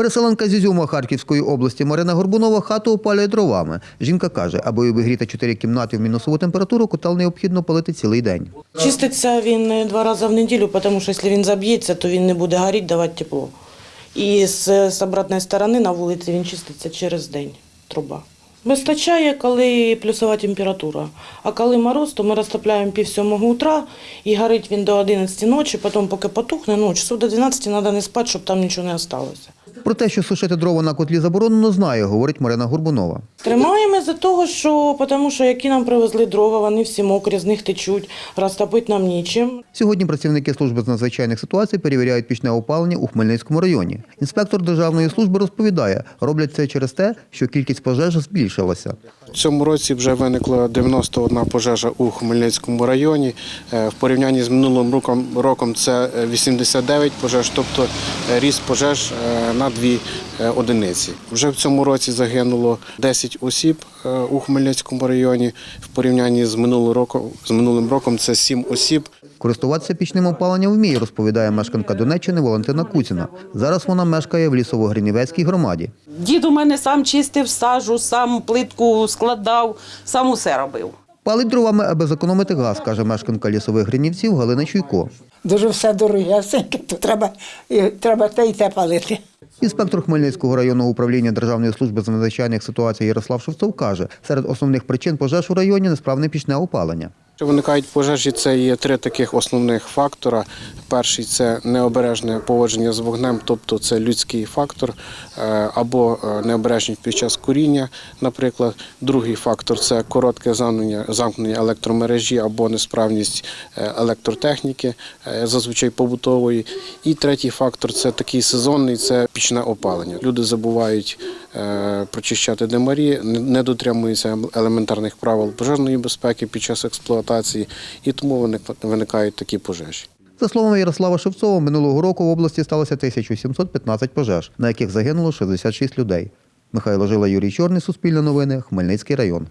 Переселенка з Ізюма Харківської області Марина Горбунова хату опалює дровами. Жінка каже, аби обігріти чотири кімнати в мінусову температуру, котел необхідно палити цілий день. Чиститься він е, два рази в неділю, тому що якщо він заб'ється, то він не буде горіти, давати тепло. І з, з обратної сторони на вулиці він чиститься через день, труба. Вистачає, коли плюсова температура. А коли мороз, то ми розтопляємо пів сьомого утра і горить він до 11 ночі, потім поки потухне, ну, часов до 12 треба не спати, щоб там нічого не залишилося. Про те, що сушити дрова на котлі заборонено, знає, говорить Марина Горбунова. Тримаємо за того, що, тому що які нам привезли дрова, вони всі мокрі, з них течуть, розтопити нам нічим. Сьогодні працівники служби з надзвичайних ситуацій перевіряють пічне опалення у Хмельницькому районі. Інспектор державної служби розповідає, роблять це через те, що кількість пожеж збільшилася. В цьому році вже виникла 91 пожежа у Хмельницькому районі. Е, В порівнянні з минулим роком, роком це е, 89 пожеж, тобто е, ріст пожеж е, на дві е, одиниці. Вже в цьому році загинуло 10 осіб е, у Хмельницькому районі. В порівнянні з минулим роком, з минулим роком це 7 осіб. Користуватися пічним опаленням вміє, розповідає мешканка Донеччини Валентина Куціна. Зараз вона мешкає в Лісово-Гринівецькій громаді. Дід у мене сам чистив сажу, сам плитку складав, сам усе робив. Палить дровами, аби зекономити газ, каже мешканка лісових гринівців Галина Чуйко. Дуже все дорогесеньке, то треба, треба те і те палити. Інспектор Хмельницького районного управління Державної служби з надзвичайних ситуацій Ярослав Шевцов каже, серед основних причин пожеж у районі несправне пічне опалення. Що виникають пожежі, це є три таких основних фактора. Перший це необережне поводження з вогнем, тобто це людський фактор, е, або е, необережність під час куріння, наприклад. Другий фактор це коротке замкнення, електромережі або несправність е, електротехніки, зазвичай побутової. І третій фактор це такий сезонний, це пічне опалення. Люди забувають прочищати димарі, не- дотримуються елементарних правил пожежної безпеки під час експлуатації, і тому виник- виникають такі пожежі. За словами Ярослава Шевцова, минулого року в області сталося 1715 пожеж, на яких загинуло 66 людей. Михайло Жила, Юрій Чорний, Суспільне новини, Хмельницький район.